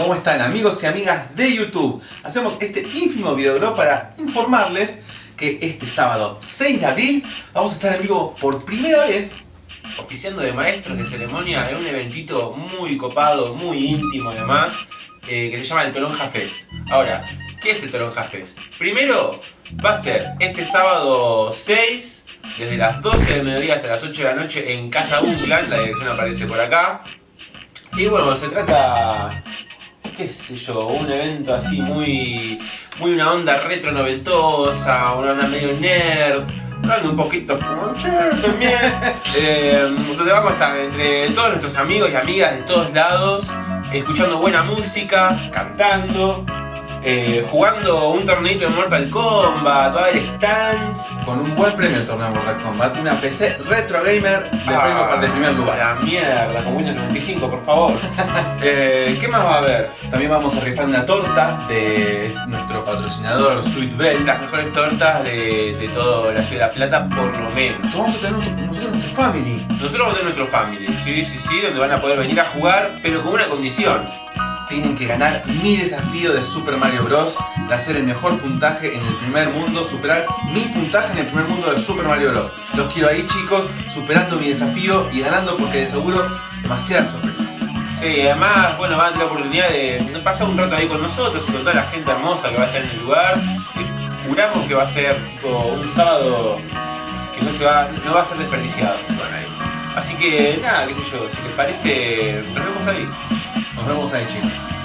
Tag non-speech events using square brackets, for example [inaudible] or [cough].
¿Cómo están amigos y amigas de YouTube? Hacemos este ínfimo videoblog para informarles que este sábado 6 de abril vamos a estar en vivo por primera vez oficiando de maestros de ceremonia en un eventito muy copado, muy íntimo además, eh, que se llama el Toronja Fest. Ahora, ¿qué es el Toronja Fest? Primero, va a ser este sábado 6, desde las 12 del mediodía hasta las 8 de la noche en Casa Unclan, la dirección aparece por acá. Y bueno, se trata, qué sé yo, un evento así muy, muy una onda retro noventosa, una onda medio nerd, hablando un poquito también, [laughs] eh, donde vamos a estar entre todos nuestros amigos y amigas de todos lados, escuchando buena música, cantando, eh, jugando un torneito de Mortal Kombat, va a haber stands. Con un buen premio el torneo de Mortal Kombat, una PC Retro Gamer de premio para el primer lugar. La mierda, con Windows 95, por favor. [laughs] Eh, ¿Qué más va a haber? También vamos a rifar una torta de nuestro patrocinador Sweet Bell. Las mejores tortas de, de toda la ciudad de La Plata, por lo menos. Vamos a tener nuestro, nosotros nuestro family. Nosotros vamos a tener nuestro family, sí, sí, sí, donde van a poder venir a jugar, pero con una condición tienen que ganar mi desafío de Super Mario Bros. De hacer el mejor puntaje en el primer mundo, superar mi puntaje en el primer mundo de Super Mario Bros. Los quiero ahí chicos, superando mi desafío y ganando porque de seguro demasiadas sorpresas. Sí, además, bueno, van a tener la oportunidad de pasar un rato ahí con nosotros y con toda la gente hermosa que va a estar en el lugar. Juramos que va a ser tipo un sábado que no se va, no va a ser desperdiciado. Así que nada, qué sé yo, si les parece, nos vemos ahí. Nos vemos ahí chicos.